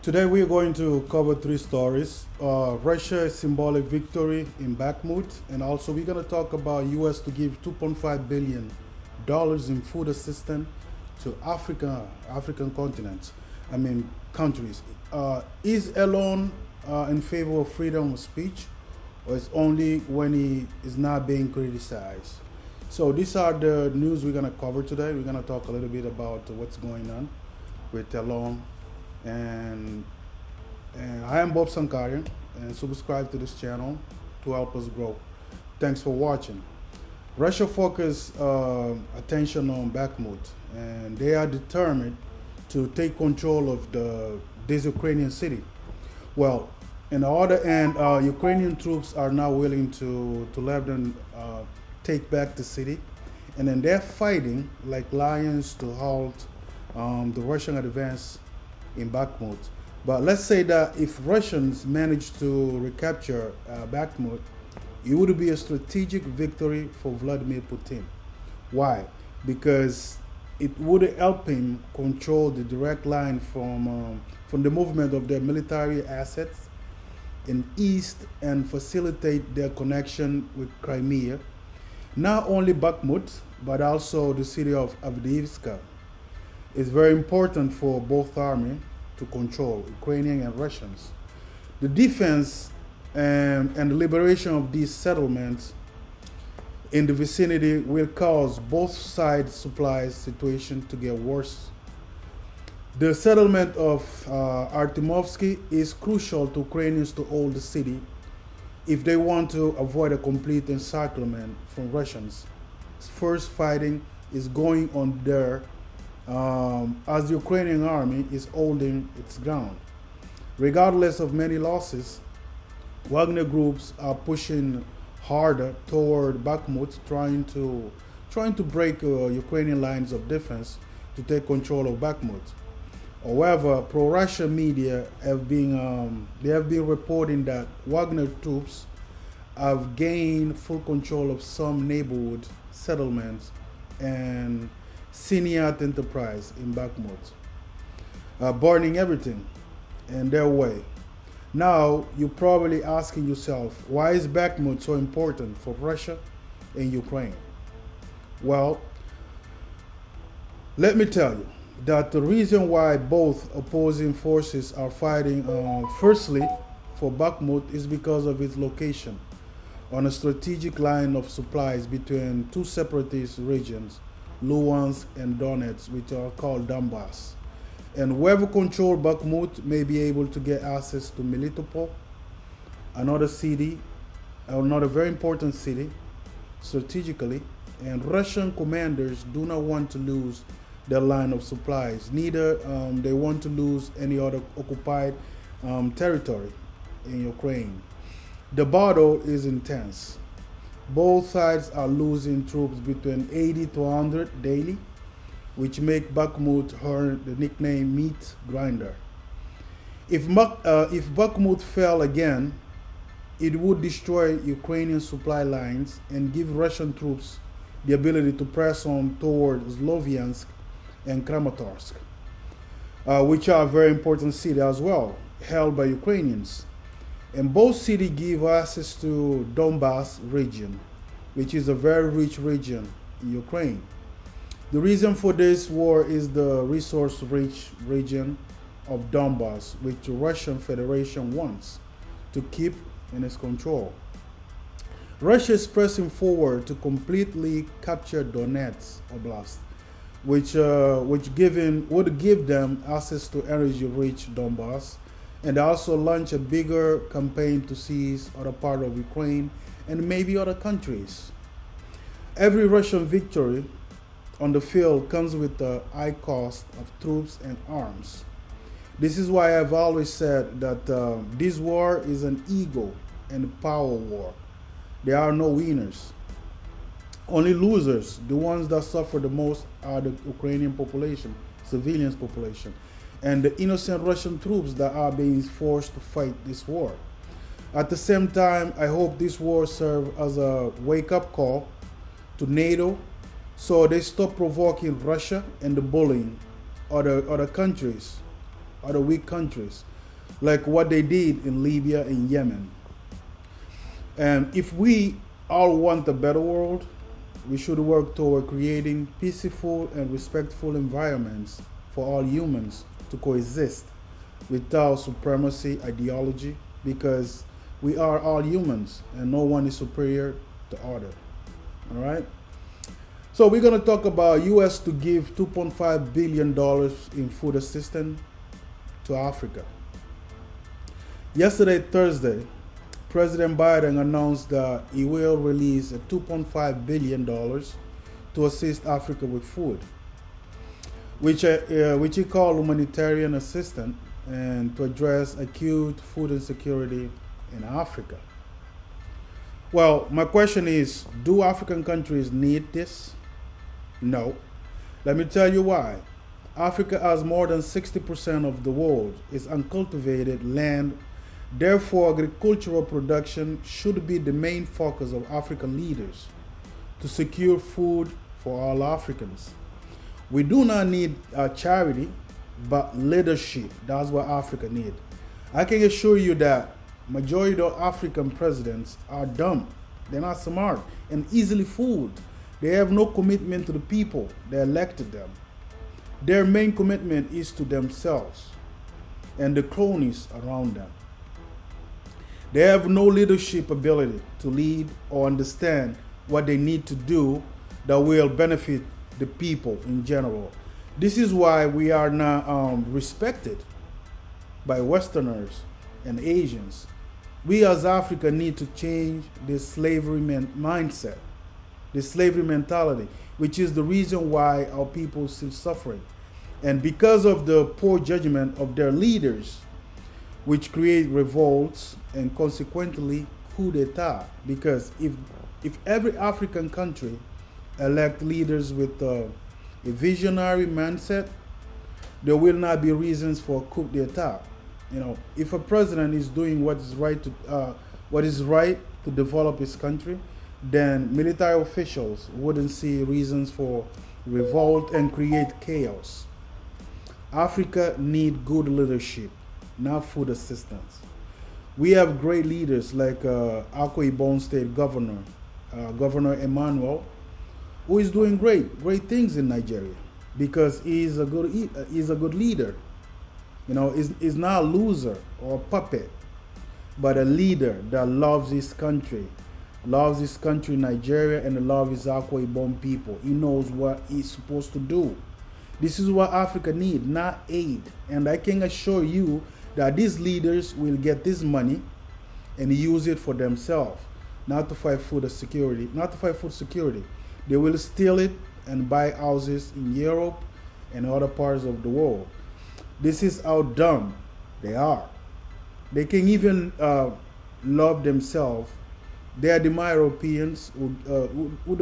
Today we are going to cover three stories. Uh, Russia symbolic victory in Bakhmut, and also we're going to talk about U.S. to give 2.5 billion dollars in food assistance to Africa, African continents. I mean countries. Uh, is Elon uh, in favor of freedom of speech, or is only when he is not being criticized? So these are the news we're going to cover today. We're going to talk a little bit about what's going on with Elon and and I am Bob Sankarian and subscribe to this channel to help us grow. Thanks for watching. Russia focus uh, attention on Bakhmut and they are determined to take control of the this Ukrainian city. Well, in the other end, uh, Ukrainian troops are now willing to to let them uh, take back the city, and then they're fighting like lions to halt um, the Russian advance in Bakhmut. But let's say that if Russians manage to recapture uh, Bakhmut, it would be a strategic victory for Vladimir Putin. Why? Because it would help him control the direct line from um, from the movement of their military assets in east and facilitate their connection with Crimea. Not only Bakhmut, but also the city of Avdiivka is very important for both armies to control, Ukrainian and Russians. The defense and, and the liberation of these settlements in the vicinity will cause both sides' supply situation to get worse. The settlement of uh, Artemovsky is crucial to Ukrainians to hold the city if they want to avoid a complete encirclement from Russians. First fighting is going on there um, as the Ukrainian army is holding its ground. Regardless of many losses, Wagner groups are pushing harder toward Bakhmut, trying to trying to break uh, Ukrainian lines of defense to take control of Bakhmut. However, pro-Russian media have been um, they have been reporting that Wagner troops have gained full control of some neighborhood settlements and Siniat Enterprise in Bakhmut, uh, burning everything in their way. Now, you're probably asking yourself, why is Bakhmut so important for Russia and Ukraine? Well, let me tell you that the reason why both opposing forces are fighting, uh, firstly, for Bakhmut is because of its location on a strategic line of supplies between two separatist regions Luhansk, and Donetsk, which are called Donbass. And whoever controls Bakhmut may be able to get access to Melitopol, another city, another very important city, strategically. And Russian commanders do not want to lose their line of supplies. Neither um, they want to lose any other occupied um, territory in Ukraine. The battle is intense. Both sides are losing troops between 80 to 100 daily, which make Bakhmut earn the nickname meat grinder. If, uh, if Bakhmut fell again, it would destroy Ukrainian supply lines and give Russian troops the ability to press on toward Sloviansk and Kramatorsk, uh, which are very important cities as well, held by Ukrainians. And both cities give access to Donbass region, which is a very rich region in Ukraine. The reason for this war is the resource-rich region of Donbass, which the Russian Federation wants to keep in its control. Russia is pressing forward to completely capture Donetsk Oblast, which, uh, which given, would give them access to energy-rich Donbass and also launch a bigger campaign to seize other part of Ukraine and maybe other countries. Every Russian victory on the field comes with a high cost of troops and arms. This is why I've always said that uh, this war is an ego and power war. There are no winners. Only losers, the ones that suffer the most, are the Ukrainian population, civilians population and the innocent Russian troops that are being forced to fight this war. At the same time, I hope this war serves as a wake-up call to NATO so they stop provoking Russia and the bullying other, other countries other weak countries, like what they did in Libya and Yemen. And if we all want a better world, we should work toward creating peaceful and respectful environments for all humans to coexist without supremacy ideology because we are all humans and no one is superior to other. All right? So we're going to talk about US to give 2.5 billion dollars in food assistance to Africa. Yesterday, Thursday, President Biden announced that he will release $2.5 billion to assist Africa with food, which, uh, uh, which he called humanitarian assistance and to address acute food insecurity in Africa. Well, my question is do African countries need this? No. Let me tell you why. Africa has more than 60% of the world is uncultivated land Therefore, agricultural production should be the main focus of African leaders to secure food for all Africans. We do not need a charity, but leadership. That's what Africa needs. I can assure you that majority of African presidents are dumb. They're not smart and easily fooled. They have no commitment to the people that elected them. Their main commitment is to themselves and the cronies around them. They have no leadership ability to lead or understand what they need to do that will benefit the people in general. This is why we are not um, respected by Westerners and Asians. We as Africa need to change this slavery mindset, this slavery mentality, which is the reason why our people still suffering. And because of the poor judgment of their leaders, which create revolts and consequently coup d'etat. Because if if every African country elect leaders with uh, a visionary mindset, there will not be reasons for coup d'etat. You know, if a president is doing what is right to uh, what is right to develop his country, then military officials wouldn't see reasons for revolt and create chaos. Africa need good leadership not food assistance. We have great leaders like uh, Akwa Ibom State Governor, uh, Governor Emmanuel, who is doing great, great things in Nigeria because he's a good, he's uh, a good leader. You know, he's, he's not a loser or a puppet, but a leader that loves his country, loves his country, Nigeria, and loves his Akwa Ibom people. He knows what he's supposed to do. This is what Africa needs, not aid. And I can assure you that these leaders will get this money and use it for themselves, not to fight food security, not to fight food security. They will steal it and buy houses in Europe and other parts of the world. This is how dumb they are. They can even uh, love themselves. They are the Europeans who, uh,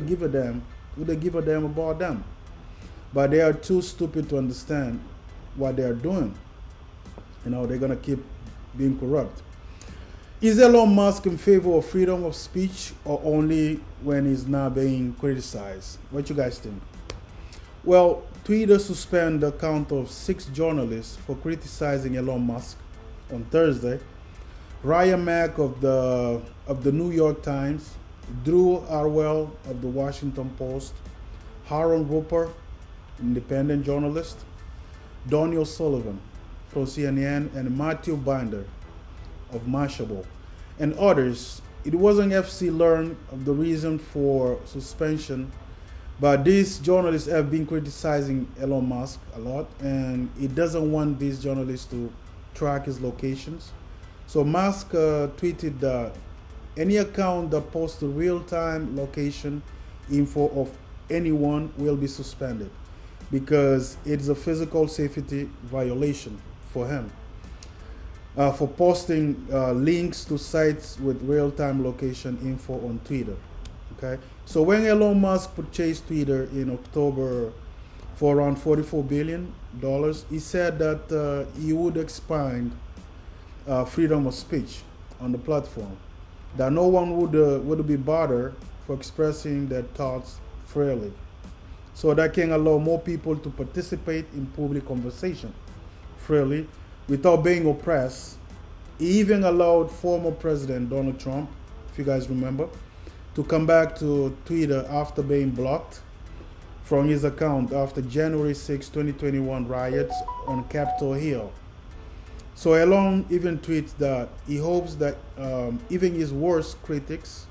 give a damn, who they give a damn about them. But they are too stupid to understand what they are doing you know, they're to keep being corrupt. Is Elon Musk in favor of freedom of speech or only when he's not being criticized? What you guys think? Well, Twitter suspended the account of six journalists for criticizing Elon Musk on Thursday. Ryan Mac of the of the New York Times, Drew Harwell of the Washington Post, Aaron Rupar, independent journalist, Daniel Sullivan, from CNN and Matthew Binder of Mashable and others. It wasn't FC learned of the reason for suspension, but these journalists have been criticizing Elon Musk a lot, and he doesn't want these journalists to track his locations. So Musk uh, tweeted that any account that posts the real-time location info of anyone will be suspended because it's a physical safety violation for him. Uh, for posting uh, links to sites with real-time location info on Twitter. Okay, so when Elon Musk purchased Twitter in October for around 44 billion dollars, he said that uh, he would expand uh, freedom of speech on the platform, that no one would uh, would be bothered for expressing their thoughts freely, so that can allow more people to participate in public conversation freely without being oppressed. He even allowed former President Donald Trump, if you guys remember, to come back to Twitter after being blocked from his account after January 6, 2021 riots on Capitol Hill. So Elon even tweets that he hopes that um, even his worst critics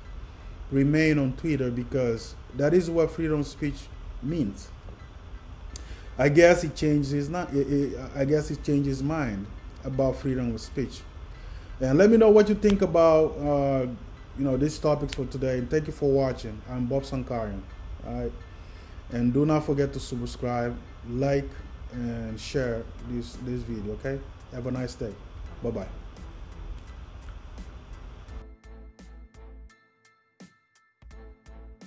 remain on Twitter because that is what freedom of speech means. I guess he changed his not. I guess he changed his mind about freedom of speech. And let me know what you think about uh, you know these topics for today. And thank you for watching. I'm Bob Sankarian. Right. And do not forget to subscribe, like, and share this this video. Okay. Have a nice day. Bye bye.